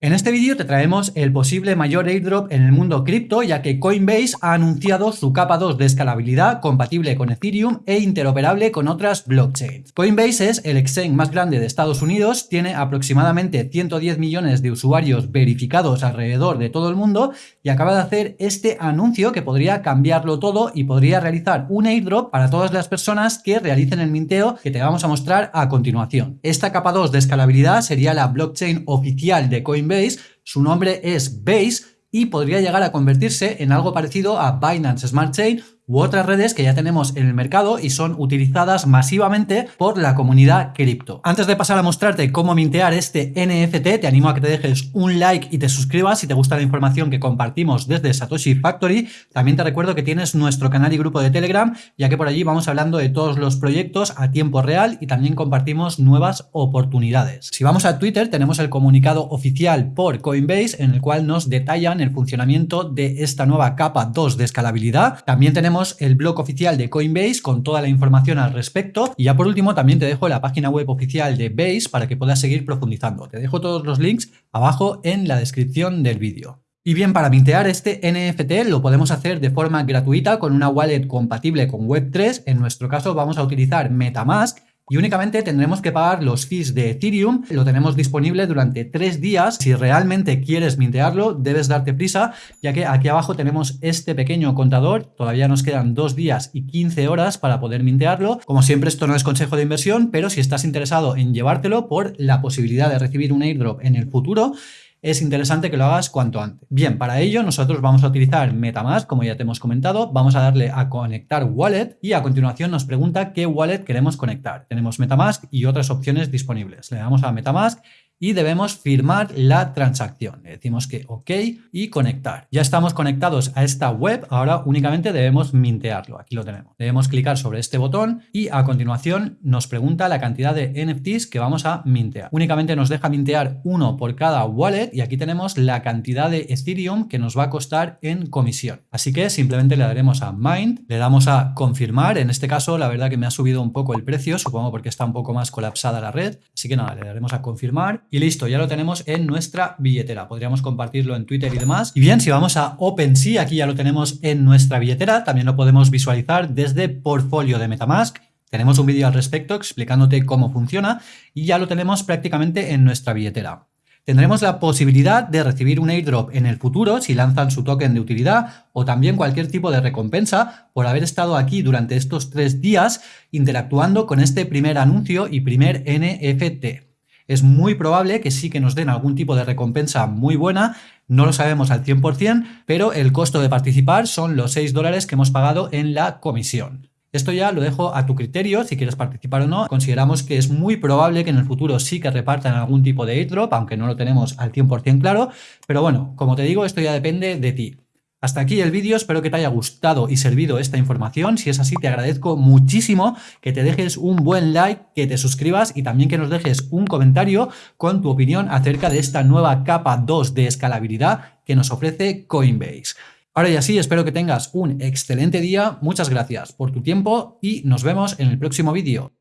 En este vídeo te traemos el posible mayor airdrop en el mundo cripto ya que Coinbase ha anunciado su capa 2 de escalabilidad compatible con Ethereum e interoperable con otras blockchains. Coinbase es el exchange más grande de Estados Unidos, tiene aproximadamente 110 millones de usuarios verificados alrededor de todo el mundo y acaba de hacer este anuncio que podría cambiarlo todo y podría realizar un airdrop para todas las personas que realicen el minteo que te vamos a mostrar a continuación. Esta capa 2 de escalabilidad sería la blockchain oficial de Coinbase Base, su nombre es Base y podría llegar a convertirse en algo parecido a Binance Smart Chain u otras redes que ya tenemos en el mercado y son utilizadas masivamente por la comunidad cripto. Antes de pasar a mostrarte cómo mintear este NFT, te animo a que te dejes un like y te suscribas si te gusta la información que compartimos desde Satoshi Factory. También te recuerdo que tienes nuestro canal y grupo de Telegram, ya que por allí vamos hablando de todos los proyectos a tiempo real y también compartimos nuevas oportunidades. Si vamos a Twitter, tenemos el comunicado oficial por Coinbase en el cual nos detallan el funcionamiento de esta nueva capa 2 de escalabilidad. También el blog oficial de Coinbase con toda la información al respecto. Y ya por último también te dejo la página web oficial de Base para que puedas seguir profundizando. Te dejo todos los links abajo en la descripción del vídeo. Y bien, para mintear este NFT lo podemos hacer de forma gratuita con una wallet compatible con Web3. En nuestro caso vamos a utilizar Metamask y únicamente tendremos que pagar los fees de Ethereum. Lo tenemos disponible durante tres días. Si realmente quieres mintearlo, debes darte prisa, ya que aquí abajo tenemos este pequeño contador. Todavía nos quedan dos días y 15 horas para poder mintearlo. Como siempre, esto no es consejo de inversión, pero si estás interesado en llevártelo por la posibilidad de recibir un airdrop en el futuro, es interesante que lo hagas cuanto antes. Bien, para ello nosotros vamos a utilizar Metamask, como ya te hemos comentado, vamos a darle a conectar wallet y a continuación nos pregunta qué wallet queremos conectar. Tenemos Metamask y otras opciones disponibles. Le damos a Metamask y debemos firmar la transacción. Le decimos que OK y conectar. Ya estamos conectados a esta web, ahora únicamente debemos mintearlo. Aquí lo tenemos. Debemos clicar sobre este botón y a continuación nos pregunta la cantidad de NFTs que vamos a mintear. Únicamente nos deja mintear uno por cada wallet y aquí tenemos la cantidad de Ethereum que nos va a costar en comisión. Así que simplemente le daremos a Mind, le damos a confirmar. En este caso, la verdad que me ha subido un poco el precio, supongo porque está un poco más colapsada la red. Así que nada, le daremos a confirmar y listo, ya lo tenemos en nuestra billetera. Podríamos compartirlo en Twitter y demás. Y bien, si vamos a OpenSea, aquí ya lo tenemos en nuestra billetera. También lo podemos visualizar desde Portfolio de Metamask. Tenemos un vídeo al respecto explicándote cómo funciona y ya lo tenemos prácticamente en nuestra billetera. Tendremos la posibilidad de recibir un airdrop en el futuro si lanzan su token de utilidad o también cualquier tipo de recompensa por haber estado aquí durante estos tres días interactuando con este primer anuncio y primer NFT es muy probable que sí que nos den algún tipo de recompensa muy buena, no lo sabemos al 100%, pero el costo de participar son los 6 dólares que hemos pagado en la comisión. Esto ya lo dejo a tu criterio, si quieres participar o no. Consideramos que es muy probable que en el futuro sí que repartan algún tipo de airdrop, aunque no lo tenemos al 100% claro. Pero bueno, como te digo, esto ya depende de ti. Hasta aquí el vídeo, espero que te haya gustado y servido esta información. Si es así, te agradezco muchísimo que te dejes un buen like, que te suscribas y también que nos dejes un comentario con tu opinión acerca de esta nueva capa 2 de escalabilidad que nos ofrece Coinbase. Ahora ya sí, espero que tengas un excelente día, muchas gracias por tu tiempo y nos vemos en el próximo vídeo.